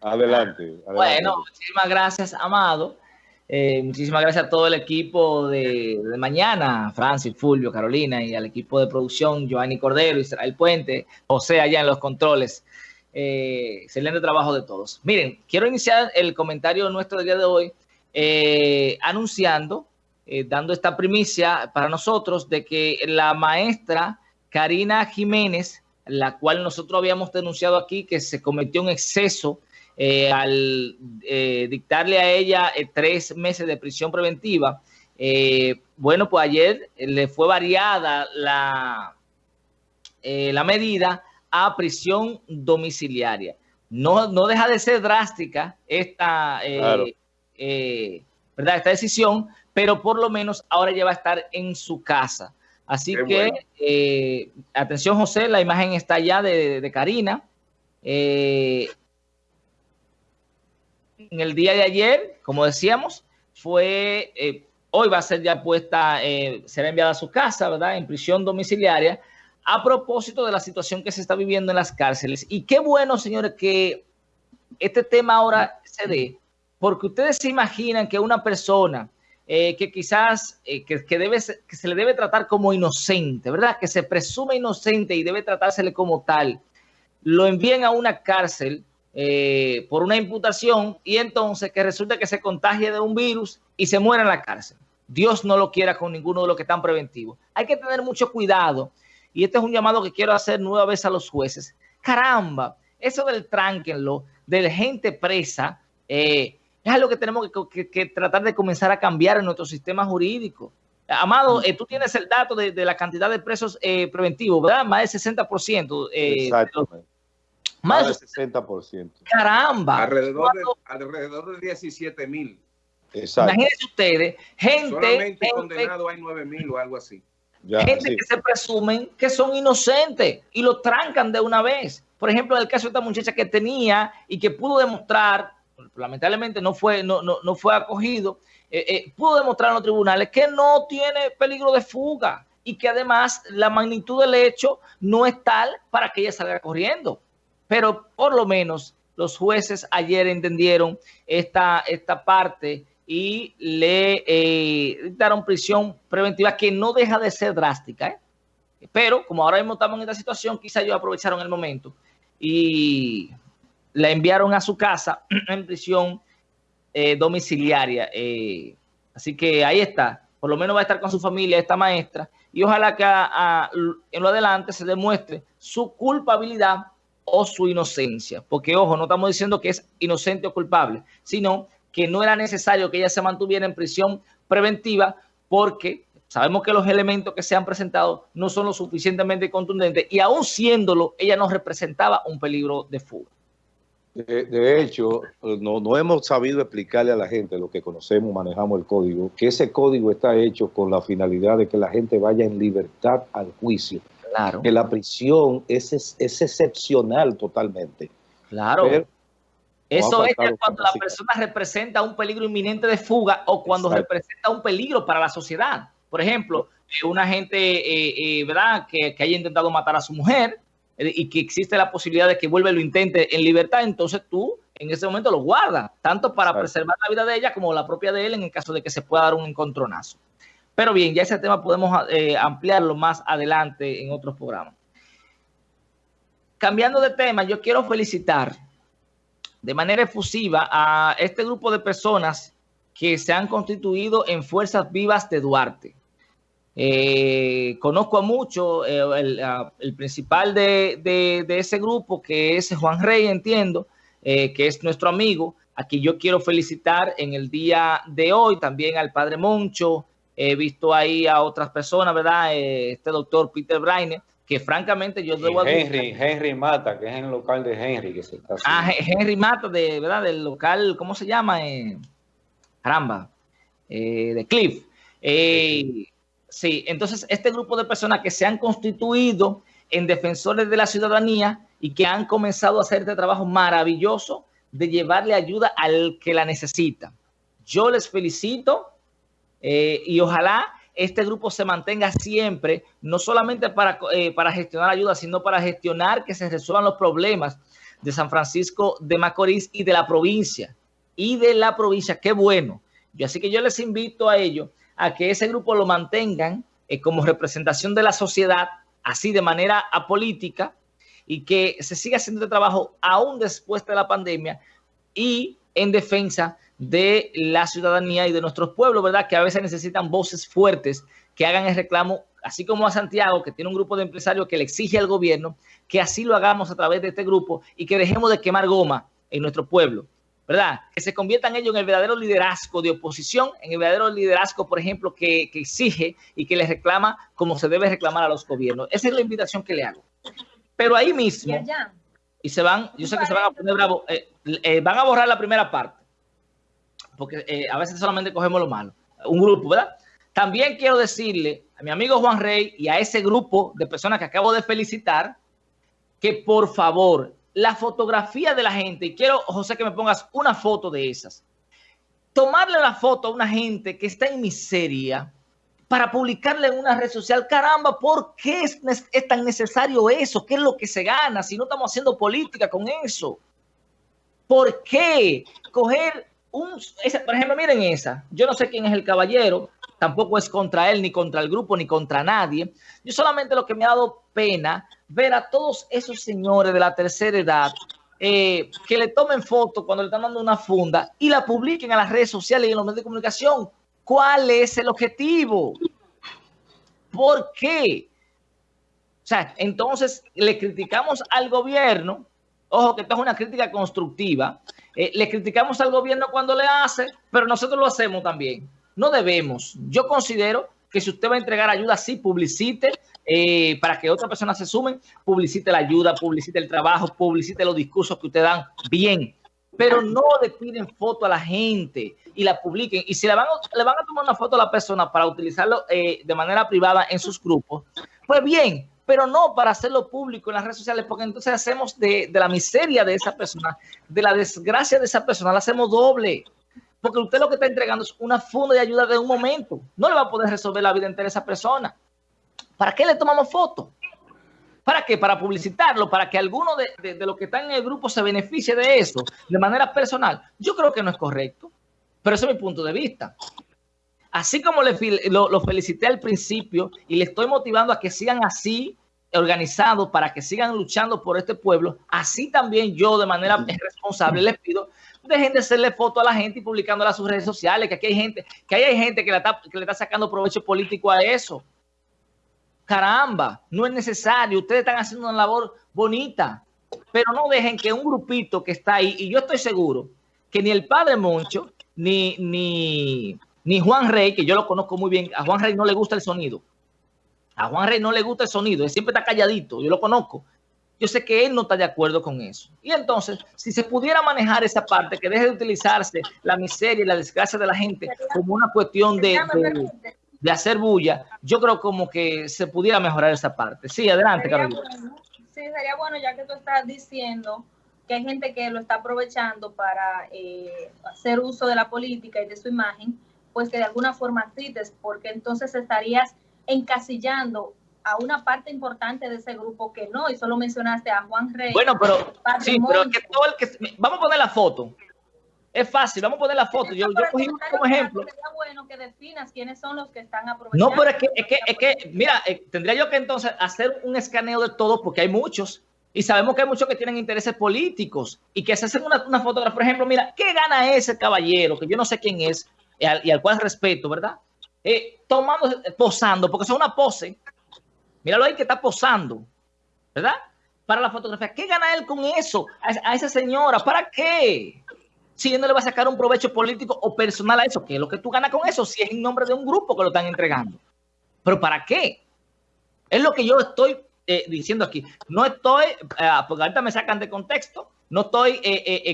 Adelante, Bueno, muchísimas gracias, Amado. Eh, muchísimas gracias a todo el equipo de, mañana, Francis, Fulvio, Carolina, y al equipo de producción, Giovanni Cordero, Israel Puente, José allá en los controles. Eh, excelente trabajo de todos. Miren, quiero iniciar el comentario nuestro del día de hoy eh, anunciando, dando esta primicia para nosotros de que la maestra Karina Jiménez, la cual nosotros habíamos denunciado aquí que se cometió un exceso eh, al eh, dictarle a ella eh, tres meses de prisión preventiva, bueno, pues ayer le fue variada la, la medida a prisión domiciliaria. No, no deja de ser drástica esta, ¿verdad? esta decisión, pero por lo menos ahora ya va a estar en su casa. Así que, atención José, la imagen está ya de, de Karina. Eh, en el día de ayer, como decíamos, fue, eh, hoy va a ser ya puesta, eh, será enviada a su casa, ¿verdad? En prisión domiciliaria, a propósito de la situación que se está viviendo en las cárceles. Y qué bueno, señores, que este tema ahora se dé, porque ustedes se imaginan que una persona eh, que quizás que, debe, que se le debe tratar como inocente, ¿verdad? Que se presume inocente y debe tratársele como tal, lo envíen a una cárcel eh, por una imputación y entonces que resulta que se contagie de un virus y se muera en la cárcel. Dios no lo quiera con ninguno de los que están preventivos. Hay que tener mucho cuidado y este es un llamado que quiero hacer nueva vez a los jueces. Caramba, eso del tránquenlo, de gente presa, eh, es algo que tenemos que, tratar de comenzar a cambiar en nuestro sistema jurídico. Amado, eh, tú tienes el dato de, la cantidad de presos preventivos, ¿verdad? Más del 60%. Exacto. Más, del 60%. Caramba. Alrededor de, alrededor de 17 mil. Imagínense ustedes, gente... Solamente condenado hay 9 mil o algo así. gente que se presumen que son inocentes y lo trancan de una vez. Por ejemplo, en el caso de esta muchacha que tenía y que pudo demostrar, lamentablemente no fue, no, no, no fue acogido, eh, eh, pudo demostrar en los tribunales que no tiene peligro de fuga y que además la magnitud del hecho no es tal para que ella salga corriendo pero por lo menos los jueces ayer entendieron esta, esta parte y le eh, prisión preventiva que no deja de ser drástica. ¿eh? Pero como ahora mismo estamos en esta situación, quizá ellos aprovecharon el momento y la enviaron a su casa en prisión eh, domiciliaria. así que ahí está. Por lo menos va a estar con su familia esta maestra y ojalá que en lo adelante se demuestre su culpabilidad o su inocencia. Porque, ojo, no estamos diciendo que es inocente o culpable, sino que no era necesario que ella se mantuviera en prisión preventiva porque sabemos que los elementos que se han presentado no son lo suficientemente contundentes y aún siéndolo, ella no representaba un peligro de fuga. De, hecho, no, no, hemos sabido explicarle a la gente, lo que conocemos, manejamos el código, que ese código está hecho con la finalidad de que la gente vaya en libertad al juicio. Que la prisión es, es, excepcional totalmente. Claro. eso es cuando la persona representa un peligro inminente de fuga o cuando representa un peligro para la sociedad. Por ejemplo, eh, una gente, eh, eh, ¿verdad?, que, haya intentado matar a su mujer y que existe la posibilidad de que vuelva y lo intente en libertad, entonces tú en ese momento lo guardas, tanto para preservar la vida de ella como la propia de él en el caso de que se pueda dar un encontronazo. Pero bien, ya ese tema podemos eh, ampliarlo más adelante en otros programas. Cambiando de tema, yo quiero felicitar de manera efusiva a este grupo de personas que se han constituido en Fuerzas Vivas de Duarte. Eh, conozco a mucho, eh, el, principal de, ese grupo, que es Juan Rey, entiendo, que es nuestro amigo. Aquí yo quiero felicitar en el día de hoy también al Padre Moncho, He visto ahí a otras personas, ¿verdad? Eh, este doctor Peter Braine, que francamente yo debo Henry, Henry Mata, que es en el local de Henry que se está Ah, Henry Mata, de, ¿verdad? Del local, ¿cómo se llama? Eh, caramba, eh, de Cliff. sí, entonces este grupo de personas que se han constituido en defensores de la ciudadanía y que han comenzado a hacer este trabajo maravilloso de llevarle ayuda al que la necesita. Yo les felicito eh, y ojalá este grupo se mantenga siempre, no solamente para, eh, para gestionar ayuda, sino para gestionar que se resuelvan los problemas de San Francisco de Macorís y de la provincia. Y de la provincia, qué bueno. Yo, así que yo les invito a ellos a que ese grupo lo mantengan eh, como representación de la sociedad, así de manera apolítica, y que se siga haciendo este trabajo aún después de la pandemia y en defensa de la ciudadanía y de nuestros pueblos, ¿verdad? Que a veces necesitan voces fuertes que hagan el reclamo, así como a Santiago, que tiene un grupo de empresarios que le exige al gobierno, que así lo hagamos a través de este grupo y que dejemos de quemar goma en nuestro pueblo, ¿verdad? Que se conviertan ellos en el verdadero liderazgo de oposición, en el verdadero liderazgo, por ejemplo, que, exige y que les reclama como se debe reclamar a los gobiernos. Esa es la invitación que le hago. Pero ahí mismo, y se van, yo sé que se van a poner bravo, eh, eh, van a borrar la primera parte porque eh, a veces solamente cogemos lo malo. Un grupo, ¿verdad? También quiero decirle a mi amigo Juan Rey y a ese grupo de personas que acabo de felicitar, que por favor, la fotografía de la gente, y quiero, José, que me pongas una foto de esas, tomarle la foto a una gente que está en miseria para publicarle en una red social, caramba, ¿por qué es, es tan necesario eso? ¿Qué es lo que se gana si no estamos haciendo política con eso? ¿Por qué coger por ejemplo, miren esa. Yo no sé quién es el caballero, tampoco es contra él, ni contra el grupo, ni contra nadie. Yo solamente lo que me ha dado pena ver a todos esos señores de la tercera edad eh, que le tomen fotos cuando le están dando una funda y la publiquen a las redes sociales y en los medios de comunicación. ¿Cuál es el objetivo? ¿Por qué? O sea, entonces le criticamos al gobierno, ojo que esto es una crítica constructiva, eh, le criticamos al gobierno cuando le hace, pero nosotros lo hacemos también. No debemos. Yo considero que si usted va a entregar ayuda, sí, publicite eh, para que otras personas se sumen, publicite la ayuda, publicite el trabajo, publicite los discursos que usted dan bien, pero no le piden foto a la gente y la publiquen. Y si le van, a tomar una foto a la persona para utilizarlo eh, de manera privada en sus grupos, pues bien, pero no para hacerlo público en las redes sociales, porque entonces hacemos de, la miseria de esa persona, de la desgracia de esa persona, la hacemos doble. Porque usted lo que está entregando es una funda de ayuda de un momento. No le va a poder resolver la vida entera a esa persona. ¿Para qué le tomamos fotos? ¿Para qué? Para publicitarlo, para que alguno de, los que están en el grupo se beneficie de eso de manera personal. Yo creo que no es correcto, pero ese es mi punto de vista. Así como le, lo, felicité al principio y le estoy motivando a que sigan así organizados para que sigan luchando por este pueblo, así también yo de manera responsable les pido, dejen de hacerle foto a la gente y publicándola a sus redes sociales, que aquí hay gente, que hay gente que, que le está sacando provecho político a eso. Caramba, no es necesario, ustedes están haciendo una labor bonita, pero no dejen que un grupito que está ahí, y yo estoy seguro que ni el padre Moncho, ni, ni, ni Juan Rey, que yo lo conozco muy bien, a Juan Rey no le gusta el sonido. A Juan Rey no le gusta el sonido, él siempre está calladito, yo lo conozco. Yo sé que él no está de acuerdo con eso. Y entonces, si se pudiera manejar esa parte, que deje de utilizarse la miseria y la desgracia de la gente como una cuestión de, de, hacer bulla, yo creo como que se pudiera mejorar esa parte. Sí, adelante, Carolina. Sí, sería bueno, ya que tú estás diciendo que hay gente que lo está aprovechando para eh, hacer uso de la política y de su imagen, pues que de alguna forma cites, porque entonces estarías encasillando a una parte importante de ese grupo que no, y solo mencionaste a Juan Rey. Bueno, pero sí, pero que todo el que vamos a poner la foto. Es fácil, vamos a poner la foto. Yo, yo cogí como ejemplo. Sería bueno que definas quiénes son los que están aprovechando. No, pero es que, es que, es que mira, eh, tendría yo que entonces hacer un escaneo de todo porque hay muchos. Y sabemos que hay muchos que tienen intereses políticos y que se hacen una, una fotografía. Por ejemplo, mira, ¿qué gana ese caballero? Que yo no sé quién es y al, y al cual respeto, ¿verdad? Eh, tomando, posando, porque es una pose. Míralo ahí que está posando, ¿verdad? Para la fotografía. ¿Qué gana él con eso? A, esa señora, ¿para qué? Si no le va a sacar un provecho político o personal a eso, ¿qué es lo que tú ganas con eso? Si es en nombre de un grupo que lo están entregando. ¿Pero para qué? Es lo que yo estoy eh, diciendo aquí. No estoy, eh, porque ahorita me sacan de contexto, no estoy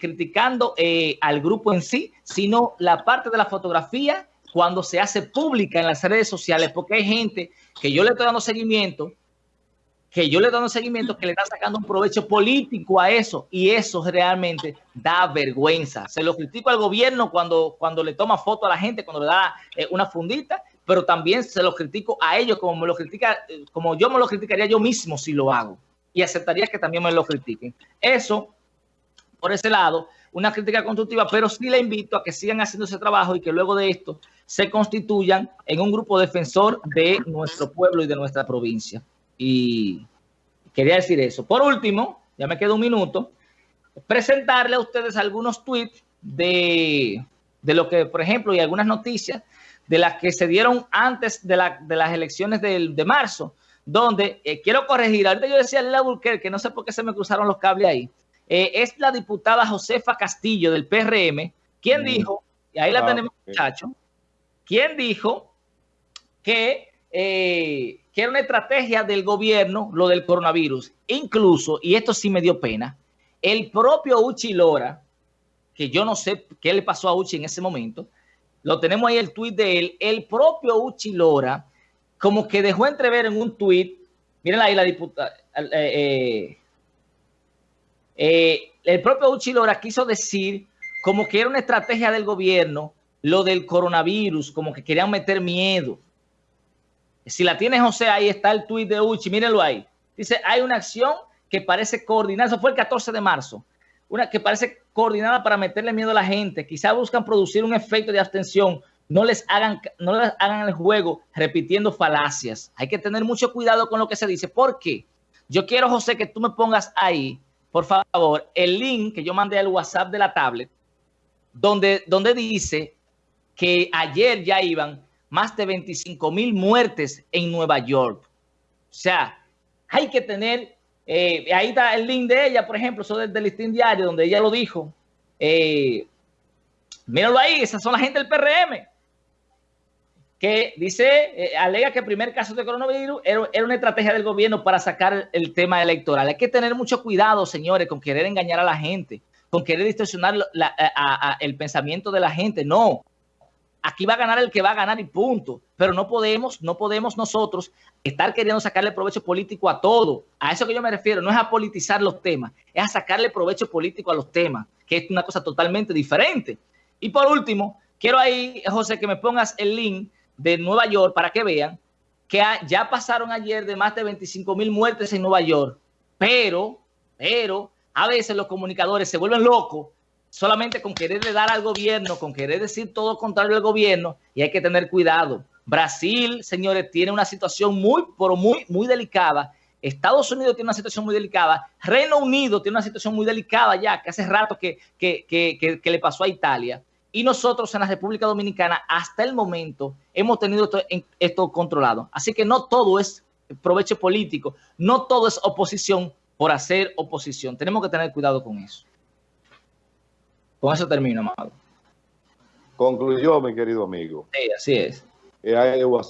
criticando al grupo en sí, sino la parte de la fotografía cuando se hace pública en las redes sociales, porque hay gente que yo le estoy dando seguimiento, que yo le dando seguimiento, que le está sacando un provecho político a eso, y eso realmente da vergüenza. Se lo critico al gobierno cuando, cuando le toma foto a la gente, cuando le da eh, una fundita, pero también se lo critico a ellos como me lo critica, como yo me lo criticaría yo mismo si lo hago, y aceptaría que también me lo critiquen. Eso por ese lado, una crítica constructiva, pero sí le invito a que sigan haciendo ese trabajo y que luego de esto se constituyan en un grupo defensor de nuestro pueblo y de nuestra provincia. Y quería decir eso. Por último, ya me queda un minuto, presentarle a ustedes algunos tweets de, de lo que, por ejemplo, y algunas noticias de las que se dieron antes de, las elecciones de, de marzo, donde eh, quiero corregir, ahorita yo decía Lela que no sé por qué se me cruzaron los cables ahí, eh, es la diputada Josefa Castillo del PRM, quien mm. dijo, y ahí la ah, tenemos muchacho, quien dijo que, eh, que era una estrategia del gobierno lo del coronavirus. Incluso, y esto sí me dio pena, el propio Uchi Lora, que yo no sé qué le pasó a Uchi en ese momento, lo tenemos ahí el tuit de él, el propio Uchi Lora, como que dejó entrever en un tuit, miren ahí la diputada, eh, eh, el propio Uchi Lora quiso decir como que era una estrategia del gobierno lo del coronavirus, como que querían meter miedo. Si la tiene José, ahí está el tuit de Uchi, mírenlo ahí. Dice, hay una acción que parece coordinada, eso fue el 14 de marzo, una que parece coordinada para meterle miedo a la gente. Quizá buscan producir un efecto de abstención. No les hagan, no les hagan el juego repitiendo falacias. Hay que tener mucho cuidado con lo que se dice. ¿Por qué? Yo quiero, José, que tú me pongas ahí, por favor, el link que yo mandé al WhatsApp de la tablet, donde, donde dice que ayer ya iban más de 25 mil muertes en Nueva York. O sea, hay que tener eh, ahí está el link de ella, por ejemplo, eso del, listín diario, donde ella lo dijo. Eh, míralo ahí, esas son la gente del PRM. Que dice, eh, alega que el primer caso de coronavirus era, una estrategia del gobierno para sacar el tema electoral. Hay que tener mucho cuidado, señores, con querer engañar a la gente, con querer distorsionar el pensamiento de la gente. No, aquí va a ganar el que va a ganar y punto. Pero no podemos, no podemos nosotros estar queriendo sacarle provecho político a todo. A eso que yo me refiero, no es a politizar los temas, es a sacarle provecho político a los temas, que es una cosa totalmente diferente. Y por último, quiero ahí, José, que me pongas el link de Nueva York para que vean que ya pasaron ayer de más de 25 mil muertes en Nueva York, pero, pero, a veces los comunicadores se vuelven locos solamente con quererle dar al gobierno, con querer decir todo contrario al gobierno, y hay que tener cuidado. Brasil, señores, tiene una situación muy, pero muy, muy delicada. Estados Unidos tiene una situación muy delicada. Reino Unido tiene una situación muy delicada ya, que hace rato que, que, le pasó a Italia. Y nosotros en la República Dominicana, hasta el momento, hemos tenido esto, esto controlado. Así que no todo es provecho político, no todo es oposición por hacer oposición. Tenemos que tener cuidado con eso. Con eso termino, amado. Concluyó, mi querido amigo. Sí, así es. Eh,